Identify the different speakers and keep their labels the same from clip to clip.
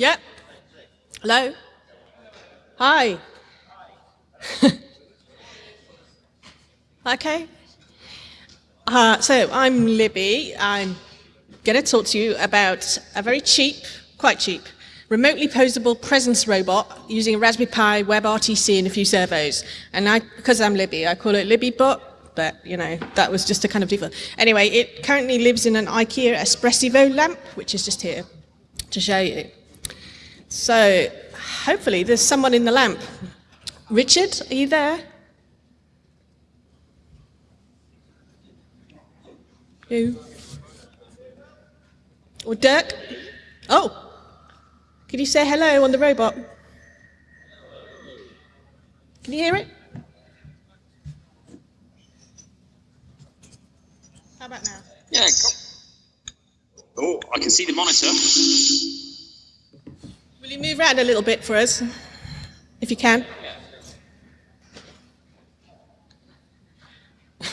Speaker 1: Yep. Hello? Hi. okay. Uh, so I'm Libby. I'm going to talk to you about a very cheap, quite cheap, remotely posable presence robot using a Raspberry Pi, WebRTC, and a few servos. And I, because I'm Libby, I call it LibbyBot, but you know, that was just a kind of default. Anyway, it currently lives in an IKEA Espressivo lamp, which is just here to show you. So hopefully there's someone in the lamp. Richard, are you there? Who? Or Dirk? Oh, can you say hello on the robot? Can you hear it? How about now?
Speaker 2: Yeah. Oh, I can see the monitor.
Speaker 1: Will you move around a little bit for us, if you can?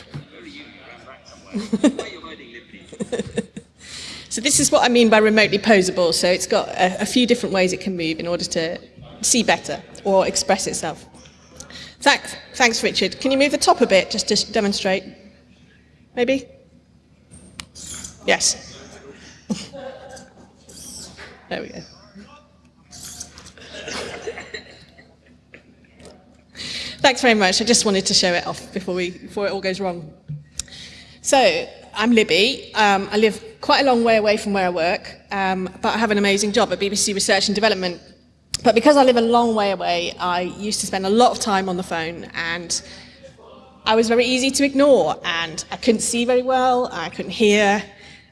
Speaker 1: so this is what I mean by remotely posable. So it's got a, a, few different ways it can move in order to see better or express itself. Thanks, thanks Richard. Can you move the top a bit just to demonstrate? Maybe? Yes. there we go. Thanks very much. I just wanted to show it off before, we, before it all goes wrong. So, I'm Libby. Um, I live quite a long way away from where I work, um, but I have an amazing job at BBC Research and Development. But because I live a long way away, I used to spend a lot of time on the phone and I was very easy to ignore and I couldn't see very well, I couldn't hear,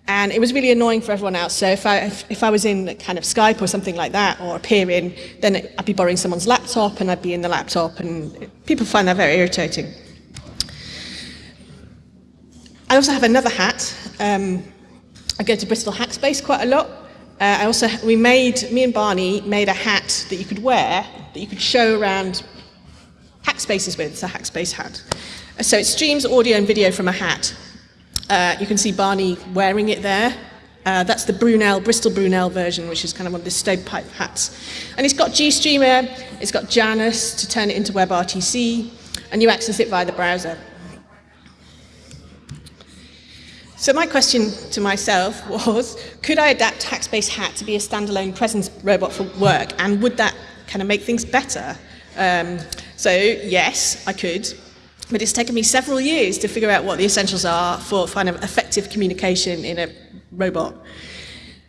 Speaker 1: and it was really annoying for everyone else. So if I, if, if I was in kind of Skype or something like that, or appearing, then I'd be borrowing someone's laptop, and I'd be in the laptop, and people find that very irritating. I also have another hat. Um, I go to Bristol Hackspace quite a lot. Uh, I also, we made, me and Barney made a hat that you could wear, that you could show around Hackspaces with. It's a Hackspace hat. So it streams audio and video from a hat. Uh, you can see Barney wearing it there. Uh, that's the Brunel, Bristol Brunel version, which is kind of one of the stovepipe hats. And it's got GStreamer, it's got Janus to turn it into WebRTC, and you access it via the browser. So my question to myself was, could I adapt Hackspace Hat to be a standalone presence robot for work, and would that kind of make things better? Um, so yes, I could. But it's taken me several years to figure out what the essentials are for kind of effective communication in a robot.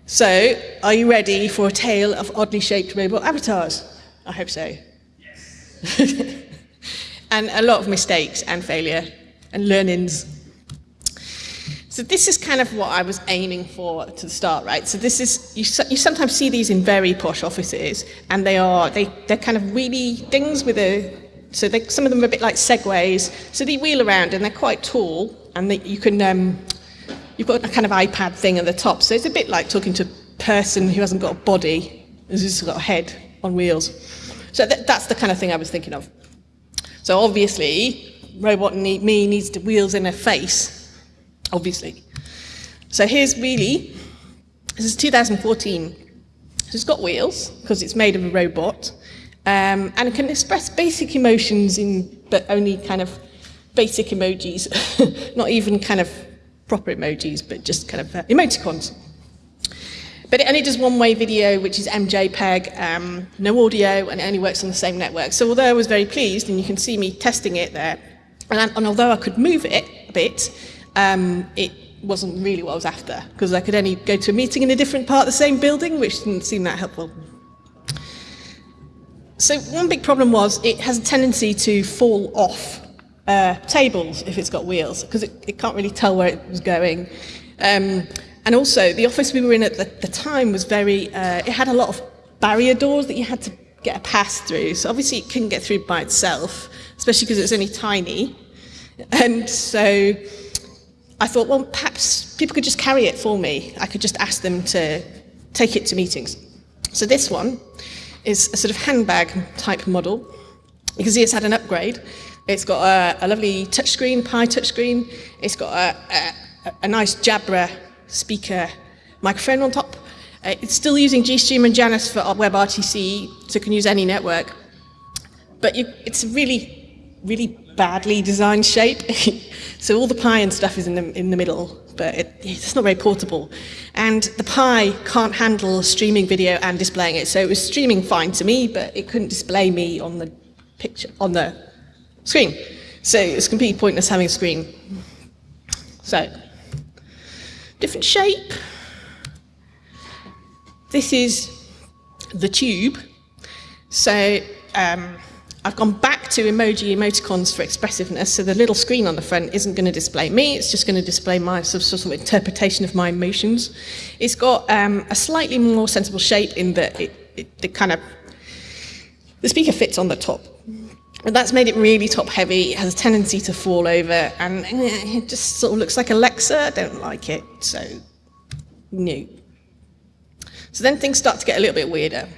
Speaker 1: So, are you ready for a tale of oddly shaped robot avatars? I hope so. Yes. and a lot of mistakes and failure and learnings. So this is kind of what I was aiming for to the start, right? So this is, you, you sometimes see these in very posh offices, and they are, they, they're kind of really things with a so they, some of them are a bit like segways. So they wheel around and they're quite tall, and they, you can um, you've got a kind of iPad thing at the top. So it's a bit like talking to a person who hasn't got a body, who's just got a head on wheels. So th that's the kind of thing I was thinking of. So obviously, robot need, me needs the wheels in her face, obviously. So here's really, this is 2014. So it's got wheels, because it's made of a robot um, and it can express basic emotions in, but only kind of basic emojis, not even kind of proper emojis, but just kind of uh, emoticons. But it only does one-way video, which is MJPEG, um, no audio, and it only works on the same network. So although I was very pleased, and you can see me testing it there, and, and although I could move it a bit, um, it wasn't really what I was after, because I could only go to a meeting in a different part of the same building, which didn't seem that helpful. So one big problem was it has a tendency to fall off uh, tables if it's got wheels, because it, it, can't really tell where it was going. Um, and also, the office we were in at the, the time was very, uh, it had a lot of barrier doors that you had to get a pass through. So obviously it couldn't get through by itself, especially because it was only tiny. And so I thought, well, perhaps people could just carry it for me. I could just ask them to take it to meetings. So this one is a sort of handbag type model. You can see it's had an upgrade. It's got a, a lovely touchscreen, Pi touchscreen. It's got a, a, a nice Jabra speaker microphone on top. Uh, it's still using GStream and Janus for WebRTC, so it can use any network. But you, it's a really, really badly designed shape. so all the Pi and stuff is in the, in the middle, but it, it's not very portable. And the Pi can't handle streaming video and displaying it. So it was streaming fine to me, but it couldn't display me on the picture, on the screen. So it's completely pointless having a screen. So, different shape. This is the tube. So um, I've gone back to emoji emoticons for expressiveness, so the little screen on the front isn't going to display me, it's just going to display my sort of, sort of interpretation of my emotions. It's got um, a slightly more sensible shape in that it, it, it kind of, the speaker fits on the top. And that's made it really top heavy, it has a tendency to fall over, and it just sort of looks like Alexa, I don't like it, so no. So then things start to get a little bit weirder.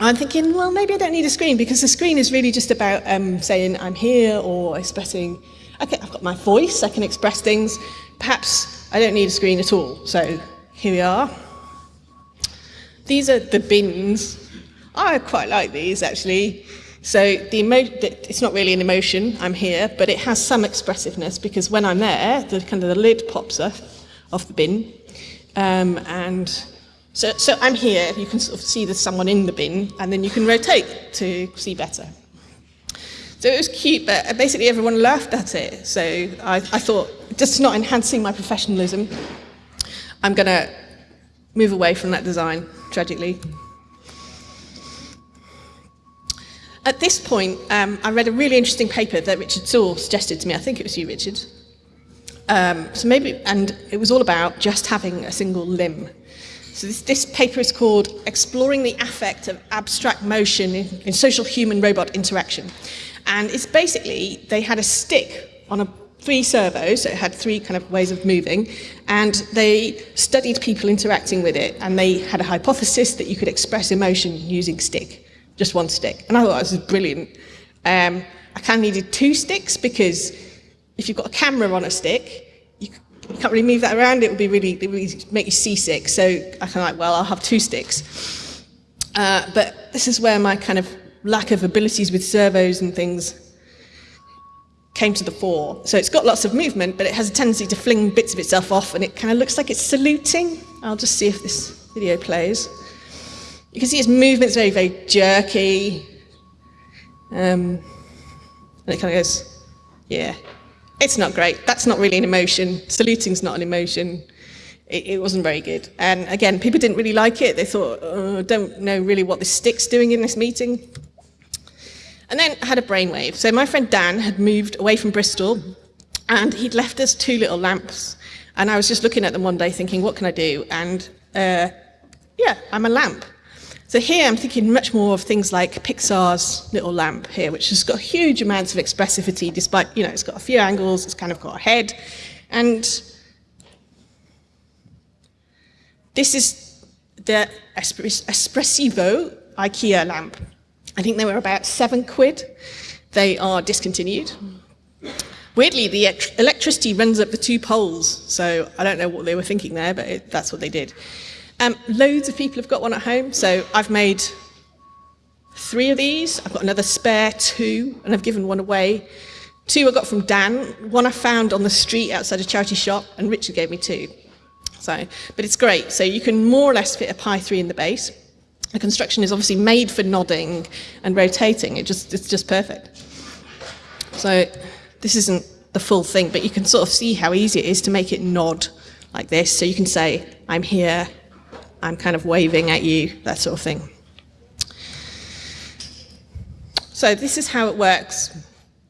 Speaker 1: I'm thinking, well, maybe I don't need a screen because the screen is really just about um, saying I'm here or expressing, okay, I've got my voice, I can express things. Perhaps I don't need a screen at all. So here we are. These are the bins. I quite like these actually. So the it's not really an emotion, I'm here, but it has some expressiveness because when I'm there, the kind of the lid pops off, off the bin. Um, and so, so I'm here, you can sort of see there's someone in the bin, and then you can rotate to see better. So it was cute, but basically everyone laughed at it. So I, I thought, just not enhancing my professionalism, I'm going to move away from that design, tragically. At this point, um, I read a really interesting paper that Richard Saul suggested to me. I think it was you, Richard. Um, so maybe, and it was all about just having a single limb. So this, this paper is called Exploring the Affect of Abstract Motion in, in Social Human-Robot Interaction. And it's basically, they had a stick on a three servos, so it had three kind of ways of moving, and they studied people interacting with it, and they had a hypothesis that you could express emotion using stick, just one stick. And I thought this was brilliant. Um, I kind of needed two sticks because if you've got a camera on a stick, you can't really move that around, it would be really, it would make you seasick. So I kind of like, well, I'll have two sticks. Uh, but this is where my kind of lack of abilities with servos and things came to the fore. So it's got lots of movement, but it has a tendency to fling bits of itself off, and it kind of looks like it's saluting. I'll just see if this video plays. You can see its movement's very, very jerky. Um, and it kind of goes, yeah, it's not great. That's not really an emotion. Saluting's not an emotion. It, it wasn't very good. And again, people didn't really like it. They thought, oh, don't know really what this stick's doing in this meeting. And then I had a brainwave. So my friend Dan had moved away from Bristol and he'd left us two little lamps. And I was just looking at them one day thinking, what can I do? And uh, yeah, I'm a lamp. So here I'm thinking much more of things like Pixar's little lamp here, which has got huge amounts of expressivity, despite, you know, it's got a few angles, it's kind of got a head. And this is the Espressivo IKEA lamp. I think they were about seven quid. They are discontinued. Weirdly, the electricity runs up the two poles, so I don't know what they were thinking there, but it, that's what they did. Um, loads of people have got one at home, so I've made three of these. I've got another spare two, and I've given one away. Two I got from Dan, one I found on the street outside a charity shop, and Richard gave me two. So, but it's great. So you can more or less fit a Pi 3 in the base. The construction is obviously made for nodding and rotating. It just, it's just perfect. So this isn't the full thing, but you can sort of see how easy it is to make it nod like this. So you can say, I'm here, I'm kind of waving at you, that sort of thing. So this is how it works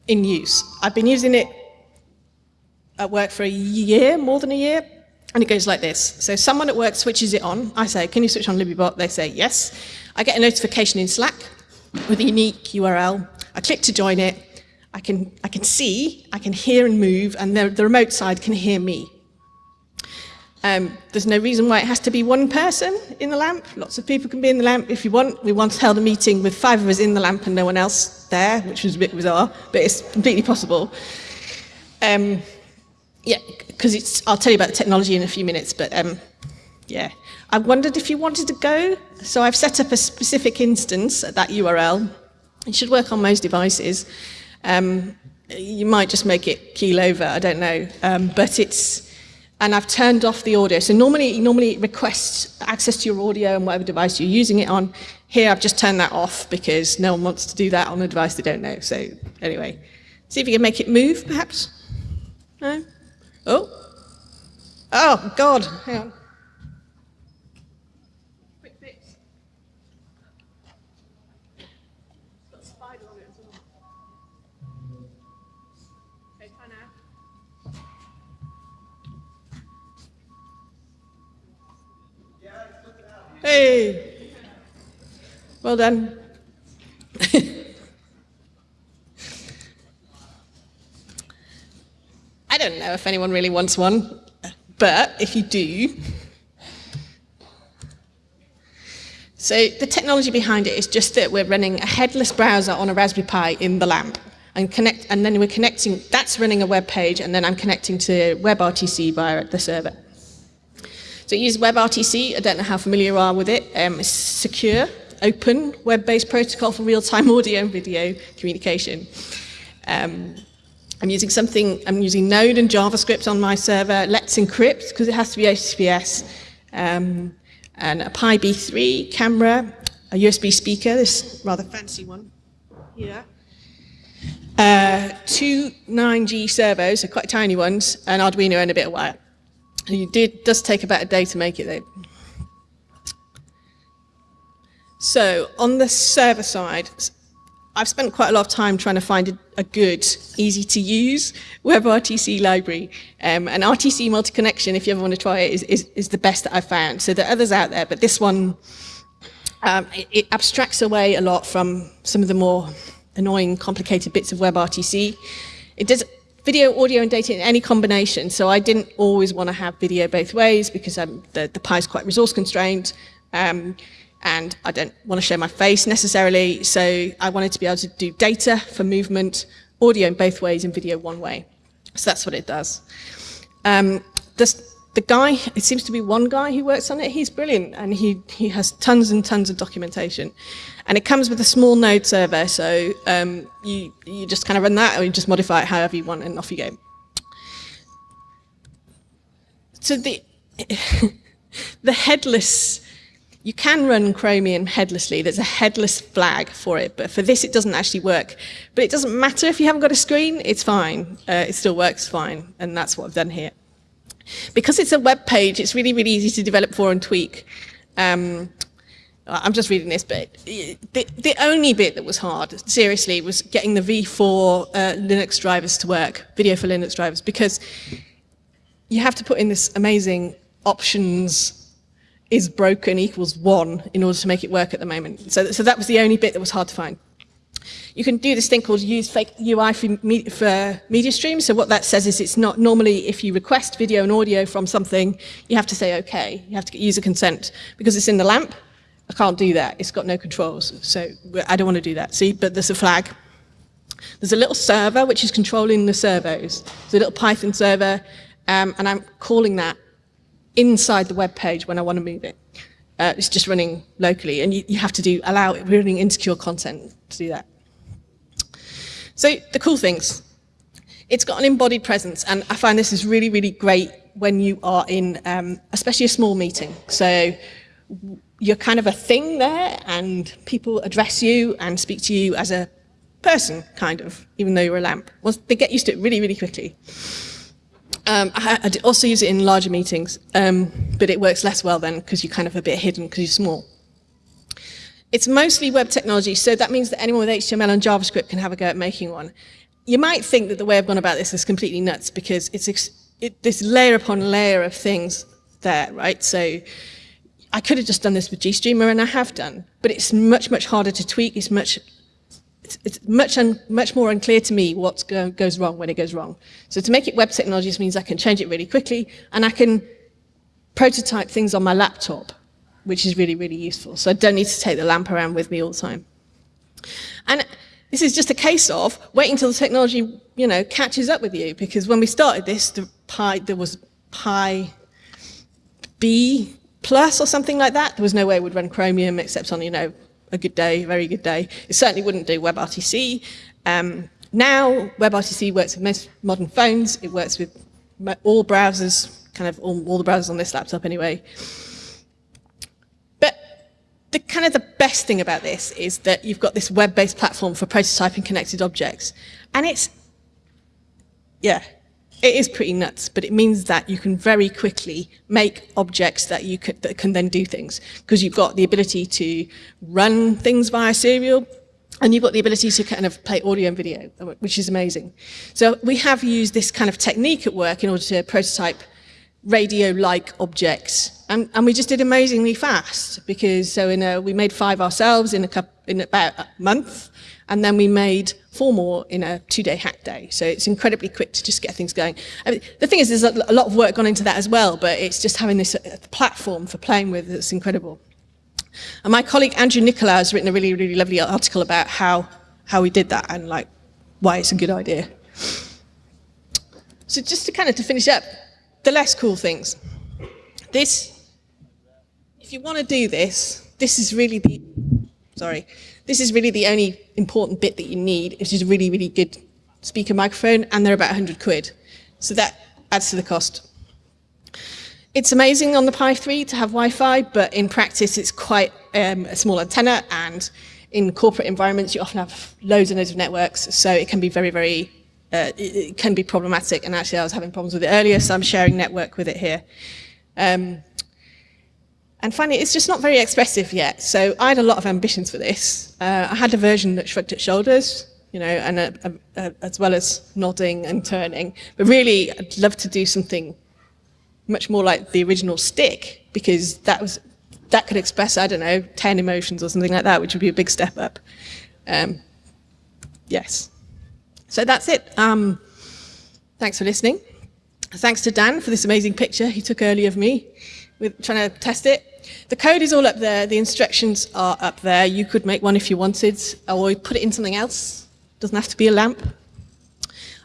Speaker 1: in use. I've been using it at work for a year, more than a year, and it goes like this. So someone at work switches it on. I say, can you switch on LibbyBot? They say, yes. I get a notification in Slack with a unique URL. I click to join it. I can, I can see, I can hear and move, and the, the remote side can hear me. Um, there's no reason why it has to be one person in the lamp. Lots of people can be in the lamp if you want. We once held a meeting with five of us in the lamp and no one else there, which was a bit bizarre, but it's completely possible. Um, yeah, because it's, I'll tell you about the technology in a few minutes, but um, yeah. I wondered if you wanted to go. So I've set up a specific instance at that URL. It should work on most devices. Um, you might just make it keel over, I don't know. Um, but it's, and I've turned off the audio. So normally, normally it requests access to your audio and whatever device you're using it on. Here I've just turned that off because no one wants to do that on a device they don't know. So anyway, see if you can make it move, perhaps. No? Oh. Oh, God. Hang on. Quick fix. It's got a spider on it as well. Okay, try now. Hey! Well done. I don't know if anyone really wants one, but if you do, so the technology behind it is just that we're running a headless browser on a Raspberry Pi in the lamp. And, connect, and then we're connecting, that's running a web page, and then I'm connecting to WebRTC via the server. So it uses WebRTC, I don't know how familiar you are with it. Um, it's secure, open, web-based protocol for real-time audio and video communication. Um, I'm using something, I'm using Node and JavaScript on my server. Let's encrypt, because it has to be HTTPS. Um, and a Pi B3 camera, a USB speaker, this rather fancy one here. Uh, two 9G servos, so quite tiny ones, an Arduino and a bit of wire. It did, does take about a day to make it though. So on the server side, I've spent quite a lot of time trying to find a, a good, easy to use WebRTC library. Um, and RTC multi-connection, if you ever want to try it, is, is, is, the best that I've found. So there are others out there, but this one, um, it, it, abstracts away a lot from some of the more annoying, complicated bits of WebRTC. It does video, audio, and data in any combination. So I didn't always want to have video both ways because the, the Pi is quite resource constrained. Um, and I don't want to show my face necessarily, so I wanted to be able to do data for movement, audio in both ways, and video one way. So that's what it does. Um, this, the guy, it seems to be one guy who works on it, he's brilliant, and he, he has tons and tons of documentation. And it comes with a small node server, so um, you, you just kind of run that, or you just modify it however you want, and off you go. So the, the headless you can run Chromium headlessly. There's a headless flag for it, but for this it doesn't actually work. But it doesn't matter if you haven't got a screen, it's fine. Uh, it still works fine, and that's what I've done here. Because it's a web page, it's really, really easy to develop for and tweak. Um, I'm just reading this bit. The, the, only bit that was hard, seriously, was getting the V4 uh, Linux drivers to work, video for Linux drivers, because you have to put in this amazing options is broken equals one in order to make it work at the moment. So, so that was the only bit that was hard to find. You can do this thing called use fake UI for, me, for media streams. So what that says is it's not normally if you request video and audio from something, you have to say okay. You have to get user consent because it's in the lamp. I can't do that. It's got no controls. So I don't want to do that. See, but there's a flag. There's a little server which is controlling the servos. There's a little Python server, um, and I'm calling that inside the web page when I want to move it. Uh, it's just running locally, and you, you have to do allow it running insecure content to do that. So the cool things, it's got an embodied presence, and I find this is really, really great when you are in, um, especially a small meeting. So you're kind of a thing there, and people address you and speak to you as a person, kind of, even though you're a lamp. Well, they get used to it really, really quickly. Um, I, I also use it in larger meetings, um, but it works less well then because you're kind of a bit hidden because you're small. It's mostly web technology, so that means that anyone with HTML and JavaScript can have a go at making one. You might think that the way I've gone about this is completely nuts because it's it, this layer upon layer of things there, right? So I could have just done this with GStreamer and I have done, but it's much, much harder to tweak. It's much it's, it's much, un, much more unclear to me what go, goes wrong when it goes wrong. So to make it web technologies means I can change it really quickly and I can prototype things on my laptop, which is really, really useful. So I don't need to take the lamp around with me all the time. And this is just a case of waiting until the technology, you know, catches up with you. Because when we started this, the there was Pi B Plus or something like that, there was no way it would run Chromium except on, you know, a good day, very good day. It certainly wouldn't do WebRTC. Um, now, WebRTC works with most modern phones. It works with all browsers, kind of all, all the browsers on this laptop anyway. But the kind of the best thing about this is that you've got this web-based platform for prototyping connected objects. And it's, yeah, it is pretty nuts, but it means that you can very quickly make objects that you can, that can then do things because you've got the ability to run things via serial and you've got the ability to kind of play audio and video, which is amazing. So we have used this kind of technique at work in order to prototype radio-like objects. And, and, we just did amazingly fast because so in a, we made five ourselves in, a couple, in about a month and then we made four more in a two-day hack day. So it's incredibly quick to just get things going. I mean, the thing is, there's a, lot of work gone into that as well, but it's just having this uh, platform for playing with that's incredible. And my colleague Andrew Nicolaou has written a really, really lovely article about how, how we did that and like why it's a good idea. So just to kind of to finish up, the less cool things. This, if you want to do this, this is really the, sorry, this is really the only important bit that you need, It is a really, really good speaker microphone, and they're about 100 quid. So that adds to the cost. It's amazing on the Pi 3 to have Wi-Fi, but in practice it's quite um, a small antenna, and in corporate environments you often have loads and loads of networks, so it can be very, very, uh, it, it, can be problematic, and actually I was having problems with it earlier, so I'm sharing network with it here. Um, and finally, it's just not very expressive yet. So I had a lot of ambitions for this. Uh, I had a version that shrugged its shoulders, you know, and a, a, a, as well as nodding and turning. But really, I'd love to do something much more like the original stick, because that was that could express, I don't know, 10 emotions or something like that, which would be a big step up. Um, yes. So that's it. Um, thanks for listening. Thanks to Dan for this amazing picture he took earlier of me with trying to test it. The code is all up there. The instructions are up there. You could make one if you wanted, or put it in something else. Doesn't have to be a lamp.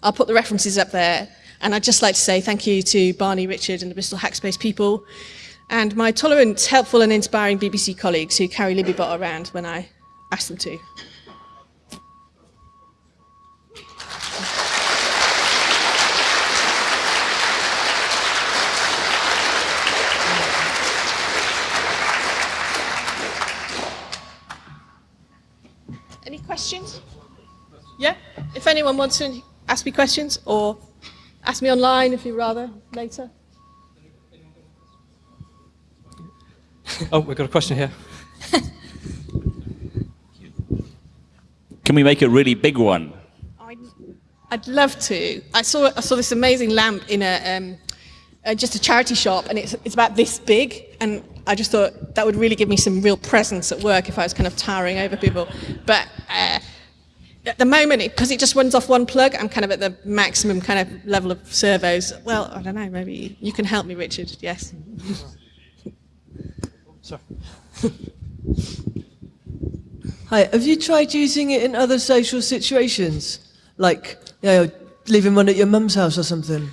Speaker 1: I'll put the references up there. And I'd just like to say thank you to Barney, Richard and the Bristol Hackspace people and my tolerant, helpful and inspiring BBC colleagues who carry LibbyBot around when I ask them to. Questions? Yeah? If anyone wants to ask me questions or ask me online if you'd rather later.
Speaker 3: oh, we've got a question here.
Speaker 4: Can we make a really big one?
Speaker 1: I'd, I'd love to. I saw I saw this amazing lamp in a um, uh, just a charity shop, and it's it's about this big, and I just thought that would really give me some real presence at work if I was kind of towering over people. But uh, at the moment, because it, it, just runs off one plug, I'm kind of at the maximum kind of level of servos. Well, I don't know, maybe you can help me, Richard. Yes.
Speaker 3: Sorry.
Speaker 5: Hi, have you tried using it in other social situations? Like, you know, leaving one at your mum's house or something?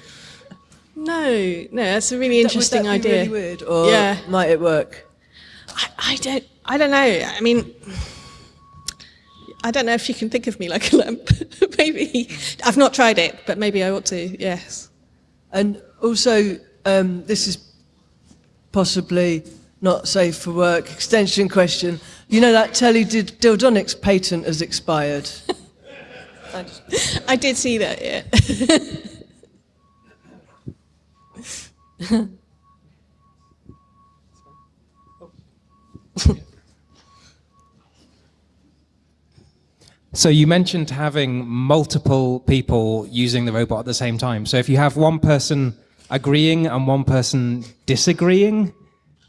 Speaker 1: No, no, that's a really interesting
Speaker 5: would that
Speaker 1: idea.
Speaker 5: Be really weird, or yeah. might it work?
Speaker 1: I, I don't, I don't know. I mean, I don't know if you can think of me like a lamp. maybe I've not tried it, but maybe I ought to. Yes.
Speaker 5: And also, um, this is possibly not safe for work. Extension question. You know that teledildonics patent has expired.
Speaker 1: I did see that. Yeah.
Speaker 3: so you mentioned having multiple people using the robot at the same time. So if you have one person agreeing and one person disagreeing,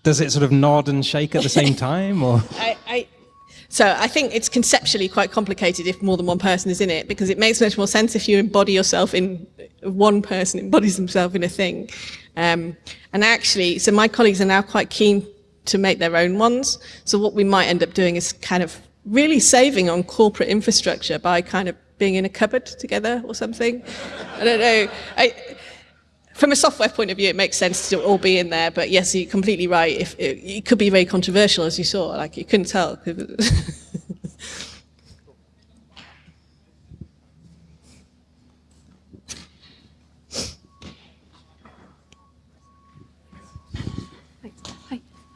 Speaker 3: does it sort of nod and shake at the same time or
Speaker 1: I, I, so I think it's conceptually quite complicated if more than one person is in it because it makes much more sense if you embody yourself in one person embodies themselves in a thing um, and actually, so my colleagues are now quite keen to make their own ones. So what we might end up doing is kind of really saving on corporate infrastructure by kind of being in a cupboard together or something. I don't know. I, from a software point of view, it makes sense to all be in there. But yes, you're completely right. If it, it could be very controversial, as you saw, like you couldn't tell.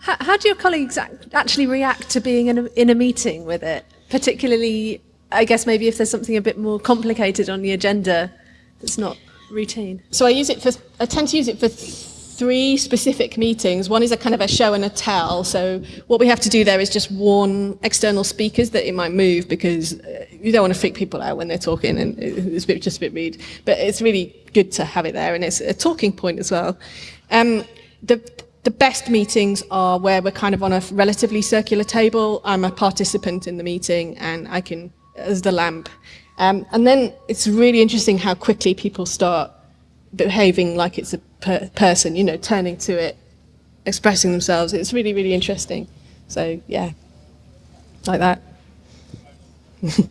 Speaker 6: How, how do your colleagues actually react to being in a, in a meeting with it? Particularly, I guess maybe if there's something a bit more complicated on the agenda that's not routine.
Speaker 1: So I use it for, I tend to use it for three specific meetings. One is a kind of a show and a tell. So what we have to do there is just warn external speakers that it might move because uh, you don't want to freak people out when they're talking and it's a bit, just a bit rude. But it's really good to have it there and it's a talking point as well. Um, the, the best meetings are where we're kind of on a relatively circular table. I'm a participant in the meeting and I can, as the lamp. Um, and then it's really interesting how quickly people start behaving like it's a per- person, you know, turning to it, expressing themselves. It's really, really interesting. So, yeah, like that.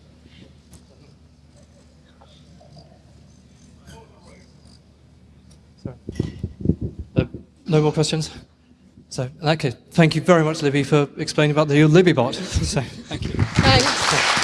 Speaker 7: Uh, no more questions? So, in that case, thank you very much, Libby, for explaining about the Libbybot. So, thank you.
Speaker 1: Thanks.